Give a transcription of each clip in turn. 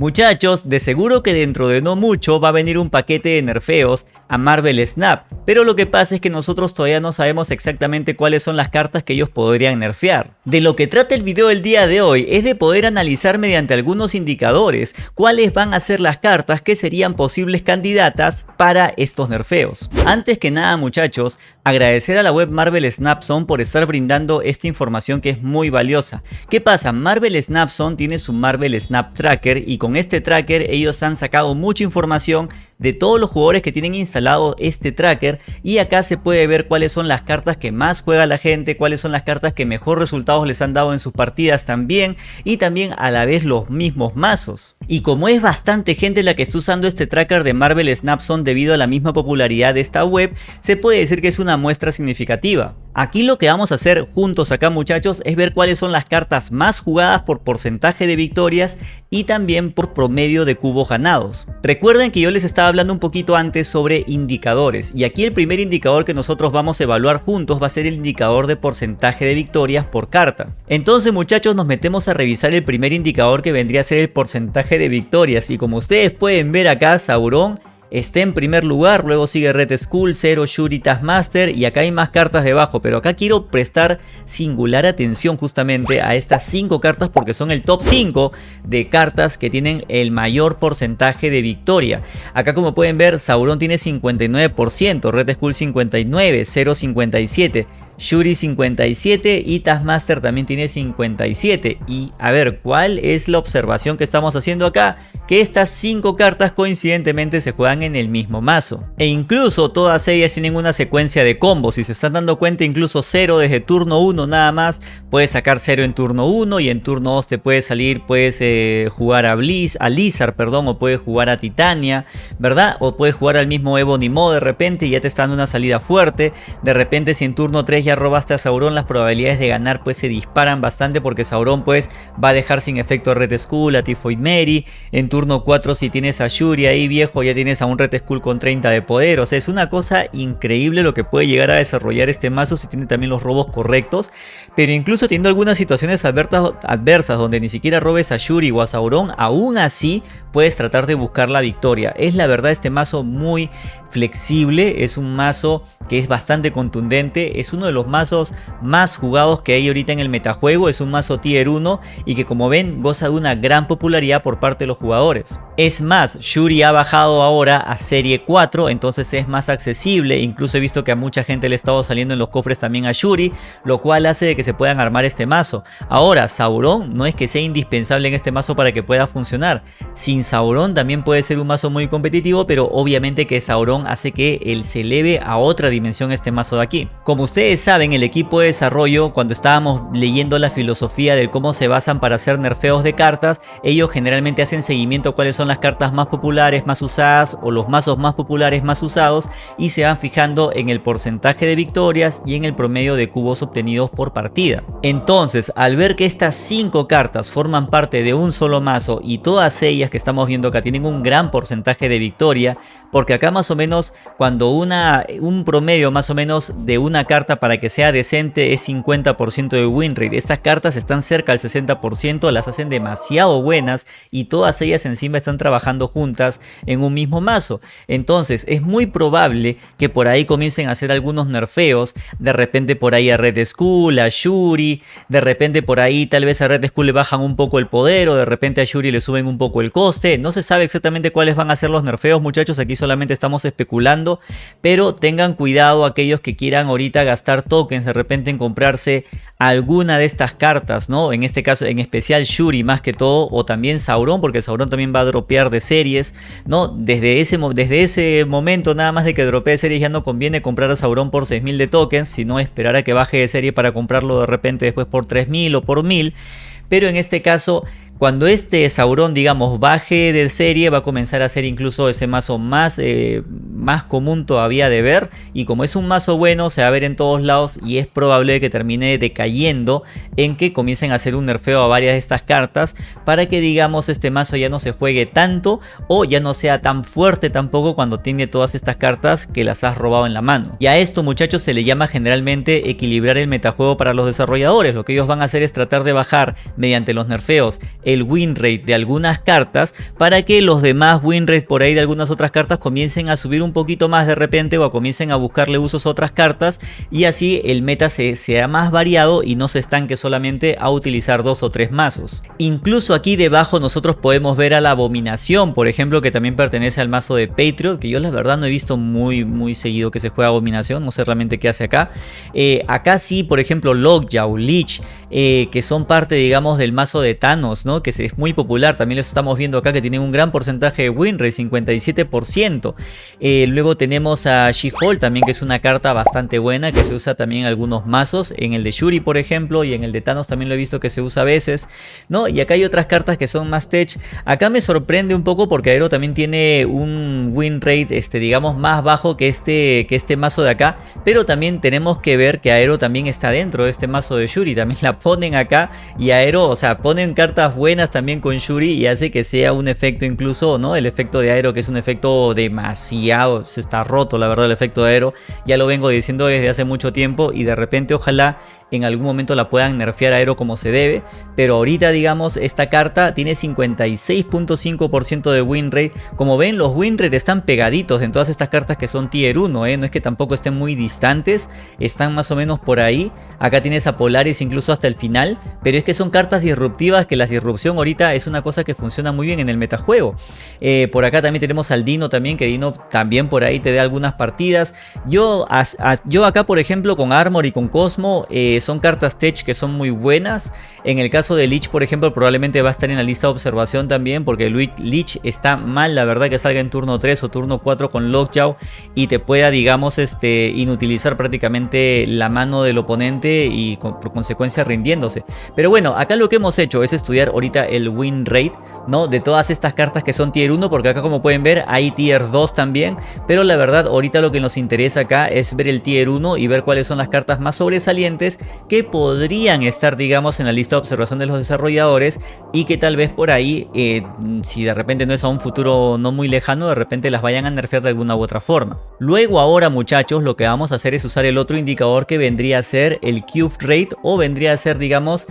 Muchachos, de seguro que dentro de no mucho va a venir un paquete de nerfeos a Marvel Snap, pero lo que pasa es que nosotros todavía no sabemos exactamente cuáles son las cartas que ellos podrían nerfear. De lo que trata el video del día de hoy es de poder analizar mediante algunos indicadores cuáles van a ser las cartas que serían posibles candidatas para estos nerfeos. Antes que nada muchachos, agradecer a la web Marvel Snapzone por estar brindando esta información que es muy valiosa. ¿Qué pasa? Marvel Snapzone tiene su Marvel Snap Tracker y con este tracker ellos han sacado mucha información de todos los jugadores que tienen instalado este tracker y acá se puede ver cuáles son las cartas que más juega la gente, cuáles son las cartas que mejor resultados les han dado en sus partidas también y también a la vez los mismos mazos. Y como es bastante gente la que está usando este tracker de Marvel Snapzone debido a la misma popularidad de esta web, se puede decir que es una muestra significativa. Aquí lo que vamos a hacer juntos acá muchachos es ver cuáles son las cartas más jugadas por porcentaje de victorias y también por promedio de cubos ganados. Recuerden que yo les estaba hablando un poquito antes sobre indicadores y aquí el primer indicador que nosotros vamos a evaluar juntos va a ser el indicador de porcentaje de victorias por carta. Entonces muchachos nos metemos a revisar el primer indicador que vendría a ser el porcentaje de victorias y como ustedes pueden ver acá Sauron está en primer lugar, luego sigue Red Skull, Zero, Shuri, Taskmaster y acá hay más cartas debajo, pero acá quiero prestar singular atención justamente a estas 5 cartas porque son el top 5 de cartas que tienen el mayor porcentaje de victoria. Acá como pueden ver, Sauron tiene 59%, Red Skull 59%, Zero 57%, Shuri 57 y Taskmaster también tiene 57. Y a ver, ¿cuál es la observación que estamos haciendo acá? Que estas 5 cartas coincidentemente se juegan en el mismo mazo. E incluso todas ellas tienen una secuencia de combos. Si se están dando cuenta, incluso 0 desde turno 1 nada más. Puedes sacar 0 en turno 1 y en turno 2 te puede salir, puedes eh, jugar a Bliss, a Lizard, perdón, o puedes jugar a Titania, ¿verdad? O puedes jugar al mismo Ebony Mo de repente y ya te está dando una salida fuerte. De repente si en turno 3 ya robaste a Sauron, las probabilidades de ganar pues se disparan bastante porque Sauron pues va a dejar sin efecto a Red Skull, a Tifoid Mary. En turno 4 si tienes a Shuri ahí viejo ya tienes a un Red Skull con 30 de poder. O sea, es una cosa increíble lo que puede llegar a desarrollar este mazo si tiene también los robos correctos. Pero incluso teniendo algunas situaciones adversas, adversas donde ni siquiera robes a Shuri o a Sauron, aún así puedes tratar de buscar la victoria. Es la verdad este mazo muy flexible, es un mazo que es bastante contundente, es uno de los mazos más jugados que hay ahorita en el metajuego, es un mazo tier 1 y que como ven goza de una gran popularidad por parte de los jugadores. Es más, Shuri ha bajado ahora a serie 4, entonces es más accesible, incluso he visto que a mucha gente le ha estado saliendo en los cofres también a Shuri, lo cual hace de que se puedan armar este mazo. Ahora, Sauron no es que sea indispensable en este mazo para que pueda funcionar, sin Sauron también puede ser un mazo muy competitivo, pero obviamente que Sauron hace que él se eleve a otra dimensión este mazo de aquí. Como ustedes saben, el equipo de desarrollo, cuando estábamos leyendo la filosofía del cómo se basan para hacer nerfeos de cartas, ellos generalmente hacen seguimiento cuáles son las cartas más populares, más usadas o los mazos más populares, más usados y se van fijando en el porcentaje de victorias y en el promedio de cubos obtenidos por partida. Entonces, al ver que estas 5 cartas forman parte de un solo mazo y todas ellas que estamos viendo acá tienen un gran porcentaje de victoria, porque acá más o menos cuando una, un promedio más o menos de una carta para que sea decente es 50% de win rate. Estas cartas están cerca del 60%, las hacen demasiado buenas y todas ellas encima están trabajando juntas en un mismo mazo. Entonces es muy probable que por ahí comiencen a hacer algunos nerfeos, de repente por ahí a Red Skull, a Shuri, de repente por ahí tal vez a Red Skull le bajan un poco el poder o de repente a Shuri le suben un poco el coste. No se sabe exactamente cuáles van a ser los nerfeos muchachos, aquí solamente estamos especulando, pero tengan cuidado aquellos que quieran ahorita gastar tokens de repente en comprarse alguna de estas cartas, ¿no? En este caso, en especial Shuri más que todo, o también Sauron, porque Sauron también va a dropear de series, ¿no? Desde ese, desde ese momento, nada más de que dropee series, ya no conviene comprar a Sauron por 6000 de tokens, sino esperar a que baje de serie para comprarlo de repente después por 3000 o por 1000. Pero en este caso, cuando este Sauron, digamos, baje de serie, va a comenzar a ser incluso ese mazo más, eh, más común todavía de ver y como es un mazo bueno se va a ver en todos lados y es probable que termine decayendo en que comiencen a hacer un nerfeo a varias de estas cartas para que digamos este mazo ya no se juegue tanto o ya no sea tan fuerte tampoco cuando tiene todas estas cartas que las has robado en la mano. Y a esto muchachos se le llama generalmente equilibrar el metajuego para los desarrolladores. Lo que ellos van a hacer es tratar de bajar mediante los nerfeos el win rate de algunas cartas para que los demás win rate por ahí de algunas otras cartas comiencen a subir un poquito más de repente o comiencen a buscarle usos a otras cartas y así el meta se, sea más variado y no se estanque solamente a utilizar dos o tres mazos. Incluso aquí debajo nosotros podemos ver a la abominación por ejemplo que también pertenece al mazo de Patriot que yo la verdad no he visto muy muy seguido que se juega abominación no sé realmente qué hace acá. Eh, acá sí por ejemplo Lockjaw, Lich eh, que son parte digamos del mazo de Thanos, ¿no? Que es muy popular, también lo estamos viendo acá que tienen un gran porcentaje de win rate, 57%. Eh, luego tenemos a She-Hulk también que es una carta bastante buena que se usa también en algunos mazos, en el de Shuri por ejemplo y en el de Thanos también lo he visto que se usa a veces, ¿no? Y acá hay otras cartas que son más tech. Acá me sorprende un poco porque Aero también tiene un win rate, este, digamos, más bajo que este, que este mazo de acá, pero también tenemos que ver que Aero también está dentro de este mazo de Shuri, también la ponen acá y Aero, o sea, ponen cartas buenas también con Shuri y hace que sea un efecto incluso, ¿no? El efecto de Aero que es un efecto demasiado, se está roto la verdad el efecto de Aero, ya lo vengo diciendo desde hace mucho tiempo y de repente ojalá en algún momento la puedan nerfear a Aero como se debe, pero ahorita digamos esta carta tiene 56.5% de win rate, como ven los win rate están pegaditos en todas estas cartas que son tier 1, ¿eh? no es que tampoco estén muy distantes, están más o menos por ahí, acá tienes a Polaris incluso hasta el final, pero es que son cartas disruptivas que la disrupción ahorita es una cosa que funciona muy bien en el metajuego, eh, por acá también tenemos al Dino también, que Dino también por ahí te da algunas partidas, yo, yo acá por ejemplo con Armor y con Cosmo, eh, son cartas tech que son muy buenas. En el caso de Lich, por ejemplo, probablemente va a estar en la lista de observación también, porque Lich está mal, la verdad, que salga en turno 3 o turno 4 con Lockjaw y te pueda, digamos, este, inutilizar prácticamente la mano del oponente y por consecuencia rindiéndose. Pero bueno, acá lo que hemos hecho es estudiar ahorita el win rate, ¿no? De todas estas cartas que son tier 1, porque acá como pueden ver hay tier 2 también, pero la verdad ahorita lo que nos interesa acá es ver el tier 1 y ver cuáles son las cartas más sobresalientes que podrían estar digamos en la lista de observación de los desarrolladores y que tal vez por ahí eh, si de repente no es a un futuro no muy lejano de repente las vayan a nerfear de alguna u otra forma. Luego ahora muchachos lo que vamos a hacer es usar el otro indicador que vendría a ser el cube rate o vendría a ser digamos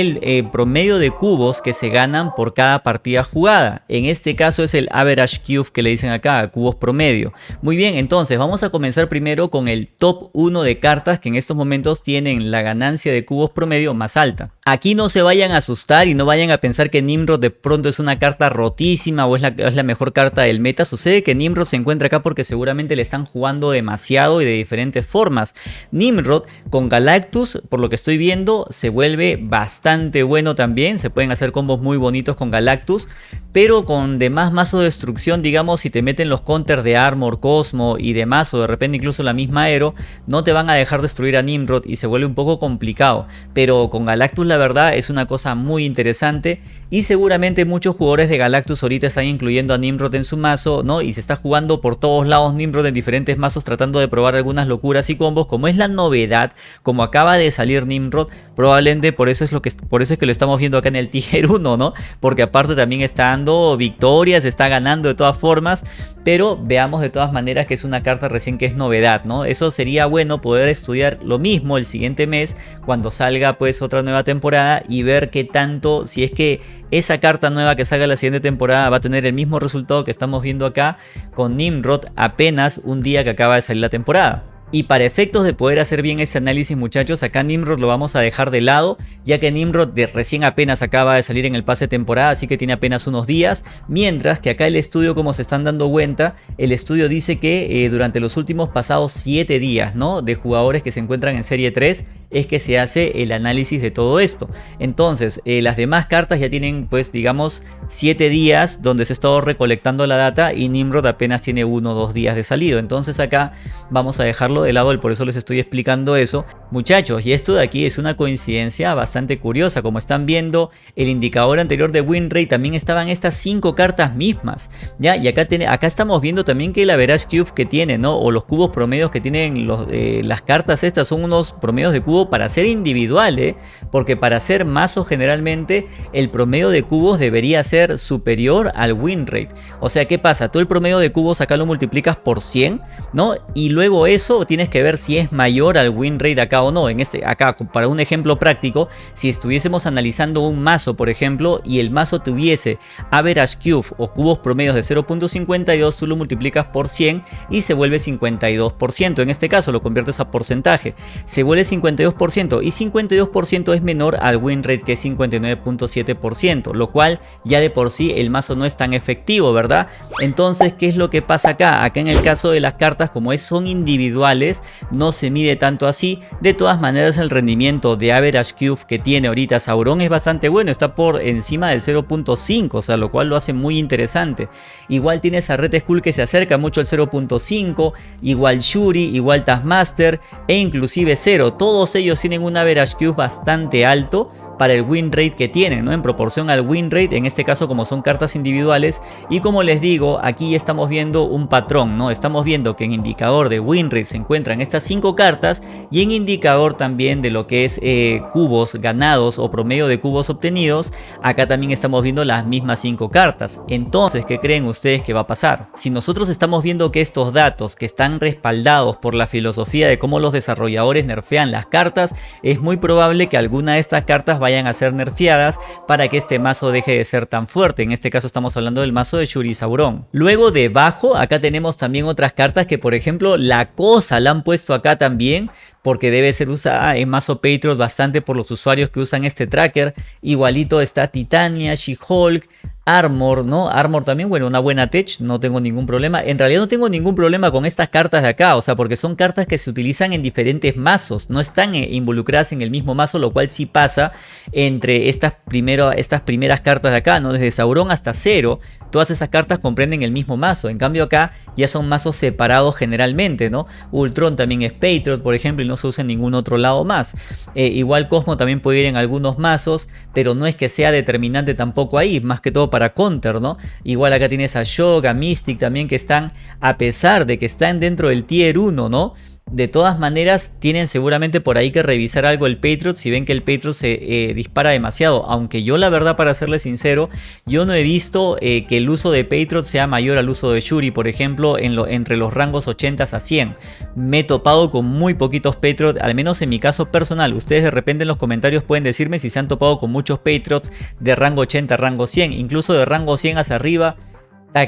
el eh, promedio de cubos que se ganan por cada partida jugada. En este caso es el average cube que le dicen acá, cubos promedio. Muy bien, entonces vamos a comenzar primero con el top 1 de cartas que en estos momentos tienen la ganancia de cubos promedio más alta. Aquí no se vayan a asustar y no vayan a pensar que Nimrod de pronto es una carta rotísima o es la, es la mejor carta del meta. Sucede que Nimrod se encuentra acá porque seguramente le están jugando demasiado y de diferentes formas. Nimrod con Galactus, por lo que estoy viendo, se vuelve bastante bueno también. Se pueden hacer combos muy bonitos con Galactus pero con demás mazo de destrucción, digamos, si te meten los counters de Armor, Cosmo y demás, o de repente incluso la misma Aero, no te van a dejar destruir a Nimrod y se vuelve un poco complicado. Pero con Galactus la verdad es una cosa muy interesante y seguramente muchos jugadores de Galactus ahorita están incluyendo a Nimrod en su mazo, ¿no? Y se está jugando por todos lados Nimrod en diferentes mazos tratando de probar algunas locuras y combos, como es la novedad, como acaba de salir Nimrod, probablemente por eso es lo que por eso es que lo estamos viendo acá en el Tiger 1, ¿no? Porque aparte también están victorias, está ganando de todas formas, pero veamos de todas maneras que es una carta recién que es novedad, ¿no? Eso sería bueno poder estudiar lo mismo el siguiente mes cuando salga pues otra nueva temporada y ver qué tanto, si es que esa carta nueva que salga la siguiente temporada va a tener el mismo resultado que estamos viendo acá con Nimrod apenas un día que acaba de salir la temporada. Y para efectos de poder hacer bien este análisis muchachos, acá Nimrod lo vamos a dejar de lado, ya que Nimrod recién apenas acaba de salir en el pase de temporada, así que tiene apenas unos días, mientras que acá el estudio como se están dando cuenta, el estudio dice que eh, durante los últimos pasados 7 días ¿no? de jugadores que se encuentran en serie 3, es que se hace el análisis de todo esto. Entonces, eh, las demás cartas ya tienen pues digamos 7 días donde se ha estado recolectando la data y Nimrod apenas tiene 1 o 2 días de salido, entonces acá vamos a dejarlo dejarlo de lado, por eso les estoy explicando eso. Muchachos, y esto de aquí es una coincidencia bastante curiosa, como están viendo, el indicador anterior de win rate también estaban estas cinco cartas mismas, ¿ya? Y acá, tiene, acá estamos viendo también que la average cube que tiene, ¿no? O los cubos promedios que tienen los, eh, las cartas estas son unos promedios de cubo para ser individuales, ¿eh? porque para ser mazo generalmente el promedio de cubos debería ser superior al win rate. O sea, ¿qué pasa? Tú el promedio de cubos acá lo multiplicas por 100, ¿no? Y luego eso tienes que ver si es mayor al win rate acá o no. En este, acá, para un ejemplo práctico, si estuviésemos analizando un mazo, por ejemplo, y el mazo tuviese average cube o cubos promedios de 0.52, tú lo multiplicas por 100 y se vuelve 52%. En este caso lo conviertes a porcentaje. Se vuelve 52% y 52% es menor al win rate que es 59.7%, lo cual ya de por sí el mazo no es tan efectivo, ¿verdad? Entonces, ¿qué es lo que pasa acá? Acá en el caso de las cartas, como es, son individuales, no se mide tanto así. De todas maneras, el rendimiento de average cube que tiene ahorita Sauron es bastante bueno, está por encima del 0.5, o sea, lo cual lo hace muy interesante. Igual tienes a Red Skull que se acerca mucho al 0.5, igual Shuri, igual Taskmaster e inclusive 0. Todos ellos tienen un average cube bastante alto para el win rate que tienen, ¿no? En proporción al win rate, en este caso como son cartas individuales. Y como les digo, aquí estamos viendo un patrón, ¿no? Estamos viendo que en indicador de win rate se encuentran estas 5 cartas y en indicador también de lo que es eh, cubos ganados o promedio de cubos obtenidos, acá también estamos viendo las mismas 5 cartas. Entonces, ¿qué creen ustedes que va a pasar? Si nosotros estamos viendo que estos datos que están respaldados por la filosofía de cómo los desarrolladores nerfean las cartas, es muy probable que alguna de estas cartas vayan a ser nerfeadas para que este mazo deje de ser tan fuerte. En este caso estamos hablando del mazo de Shuri Sauron. Luego debajo acá tenemos también otras cartas que por ejemplo la cosa la han puesto acá también porque debe ser usada en mazo Patriot bastante por los usuarios que usan este tracker. Igualito está Titania, She-Hulk, Armor, ¿no? Armor también, bueno, una buena tech, no tengo ningún problema. En realidad no tengo ningún problema con estas cartas de acá, o sea, porque son cartas que se utilizan en diferentes mazos, no están eh, involucradas en el mismo mazo, lo cual sí pasa entre estas, primero, estas primeras cartas de acá, ¿no? Desde Sauron hasta Cero, todas esas cartas comprenden el mismo mazo. En cambio acá ya son mazos separados generalmente, ¿no? Ultron también es Patriot, por ejemplo, y no se usa en ningún otro lado más. Eh, igual Cosmo también puede ir en algunos mazos, pero no es que sea determinante tampoco ahí, más que todo para counter, ¿no? Igual acá tienes a Shoga, Mystic también que están, a pesar de que están dentro del tier 1, ¿no? De todas maneras, tienen seguramente por ahí que revisar algo el Patriot si ven que el Patriot se eh, dispara demasiado. Aunque yo la verdad, para serles sincero, yo no he visto eh, que el uso de Patriot sea mayor al uso de Shuri, por ejemplo, en lo, entre los rangos 80 a 100. Me he topado con muy poquitos Patriot, al menos en mi caso personal. Ustedes de repente en los comentarios pueden decirme si se han topado con muchos Patriots de rango 80 a rango 100, incluso de rango 100 hacia arriba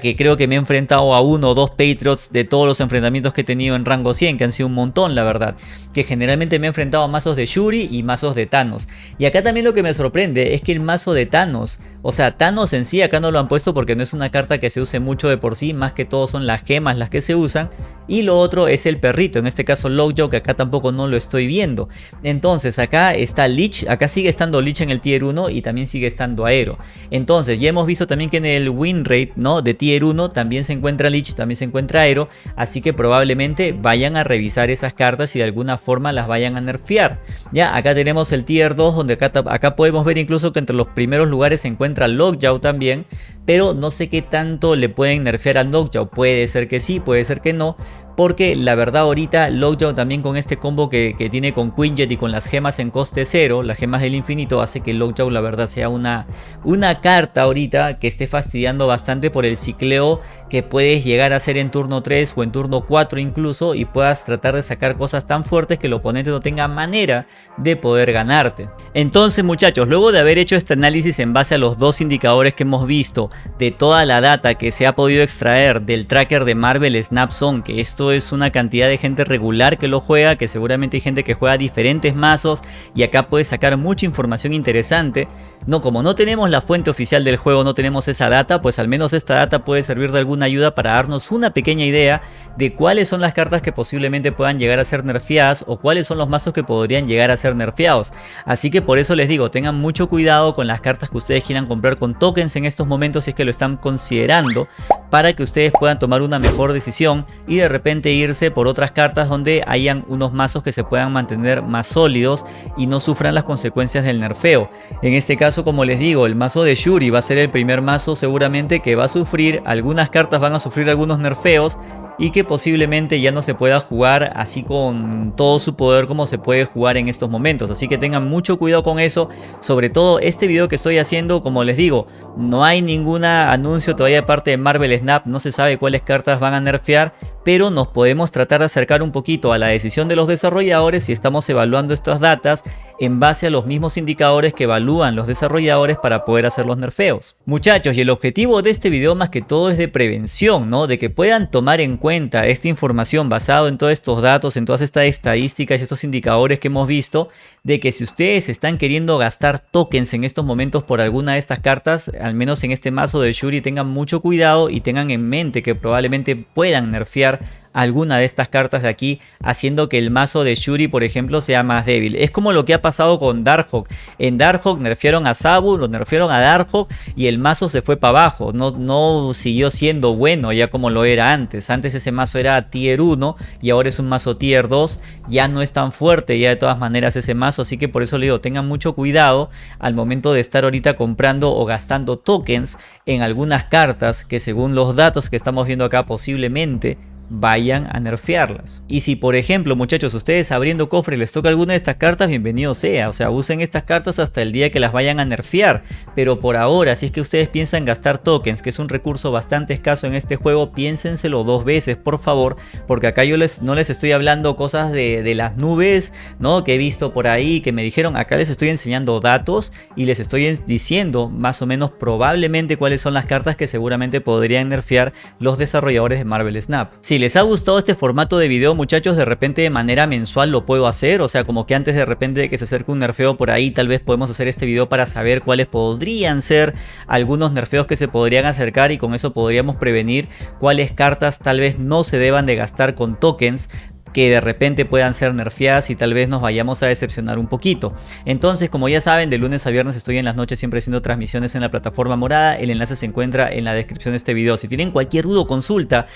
que creo que me he enfrentado a uno o dos Patriots de todos los enfrentamientos que he tenido en rango 100, que han sido un montón la verdad. Que generalmente me he enfrentado a mazos de Shuri y mazos de Thanos. Y acá también lo que me sorprende es que el mazo de Thanos, o sea, Thanos en sí acá no lo han puesto porque no es una carta que se use mucho de por sí, más que todo son las gemas las que se usan. Y lo otro es el perrito, en este caso Lockjaw, que acá tampoco no lo estoy viendo. Entonces acá está Lich, acá sigue estando Lich en el tier 1 y también sigue estando Aero. Entonces ya hemos visto también que en el win rate, ¿no? De tier 1 también se encuentra Lich, también se encuentra Aero, así que probablemente vayan a revisar esas cartas y de alguna forma las vayan a nerfear. Ya, acá tenemos el tier 2 donde acá, acá podemos ver incluso que entre los primeros lugares se encuentra Lockjaw también, pero no sé qué tanto le pueden nerfear al Lockjaw, puede ser que sí, puede ser que no, porque la verdad ahorita Lockjaw también con este combo que, tiene con Quinjet y con las gemas en coste cero, las gemas del infinito, hace que Lockjaw la verdad sea una, una carta ahorita que esté fastidiando bastante por el cicleo que puedes llegar a hacer en turno 3 o en turno 4 incluso y puedas tratar de sacar cosas tan fuertes que el oponente no tenga manera de poder ganarte. Entonces muchachos, luego de haber hecho este análisis en base a los dos indicadores que hemos visto, de toda la data que se ha podido extraer del tracker de Marvel Snapzone, que esto es una cantidad de gente regular que lo juega, que seguramente hay gente que juega diferentes mazos y acá puedes sacar mucha información interesante. No, como no tenemos la fuente oficial del juego, no tenemos esa data, pues al menos esta data puede servir de alguna ayuda para darnos una pequeña idea de cuáles son las cartas que posiblemente puedan llegar a ser nerfeadas o cuáles son los mazos que podrían llegar a ser nerfeados. Así que por eso les digo, tengan mucho cuidado con las cartas que ustedes quieran comprar con tokens en estos momentos si es que lo están considerando para que ustedes puedan tomar una mejor decisión y de repente irse por otras cartas donde hayan unos mazos que se puedan mantener más sólidos y no sufran las consecuencias del nerfeo. En este caso como les digo el mazo de Shuri va a ser el primer mazo seguramente que va a sufrir, algunas cartas van a sufrir algunos nerfeos y que posiblemente ya no se pueda jugar así con todo su poder como se puede jugar en estos momentos. Así que tengan mucho cuidado con eso. Sobre todo este video que estoy haciendo, como les digo, no hay ningún anuncio todavía de parte de Marvel Snap. No se sabe cuáles cartas van a nerfear pero nos podemos tratar de acercar un poquito a la decisión de los desarrolladores si estamos evaluando estas datas en base a los mismos indicadores que evalúan los desarrolladores para poder hacer los nerfeos. Muchachos, y el objetivo de este video más que todo es de prevención, ¿no? De que puedan tomar en cuenta esta información basado en todos estos datos, en todas estas estadísticas y estos indicadores que hemos visto, de que si ustedes están queriendo gastar tokens en estos momentos por alguna de estas cartas, al menos en este mazo de Shuri tengan mucho cuidado y tengan en mente que probablemente puedan nerfear alguna de estas cartas de aquí haciendo que el mazo de Shuri por ejemplo sea más débil. Es como lo que ha pasado con Darkhawk. En Darkhawk nerfearon a Sabu, lo nerfearon a Darkhawk y el mazo se fue para abajo. No, no siguió siendo bueno ya como lo era antes. Antes ese mazo era tier 1 y ahora es un mazo tier 2. Ya no es tan fuerte ya de todas maneras ese mazo. Así que por eso le digo tengan mucho cuidado al momento de estar ahorita comprando o gastando tokens en algunas cartas que según los datos que estamos viendo acá posiblemente vayan a nerfearlas. Y si por ejemplo muchachos ustedes abriendo cofre les toca alguna de estas cartas, bienvenido sea. O sea, usen estas cartas hasta el día que las vayan a nerfear. Pero por ahora, si es que ustedes piensan gastar tokens, que es un recurso bastante escaso en este juego, piénsenselo dos veces por favor. Porque acá yo les, no les estoy hablando cosas de, de las nubes, ¿no? Que he visto por ahí, que me dijeron, acá les estoy enseñando datos y les estoy diciendo más o menos probablemente cuáles son las cartas que seguramente podrían nerfear los desarrolladores de Marvel Snap. Si les ha gustado este formato de video muchachos, de repente de manera mensual lo puedo hacer. O sea, como que antes de repente de que se acerque un nerfeo por ahí, tal vez podemos hacer este video para saber cuáles podrían ser algunos nerfeos que se podrían acercar y con eso podríamos prevenir cuáles cartas tal vez no se deban de gastar con tokens que de repente puedan ser nerfeadas y tal vez nos vayamos a decepcionar un poquito. Entonces, como ya saben, de lunes a viernes estoy en las noches siempre haciendo transmisiones en la plataforma morada. El enlace se encuentra en la descripción de este video. Si tienen cualquier duda o consulta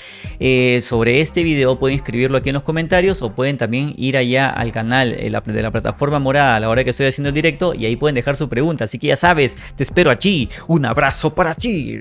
eh, sobre este video, pueden escribirlo aquí en los comentarios o pueden también ir allá al canal de la, de la plataforma morada a la hora que estoy haciendo el directo y ahí pueden dejar su pregunta. Así que ya sabes, te espero allí. Un abrazo para ti.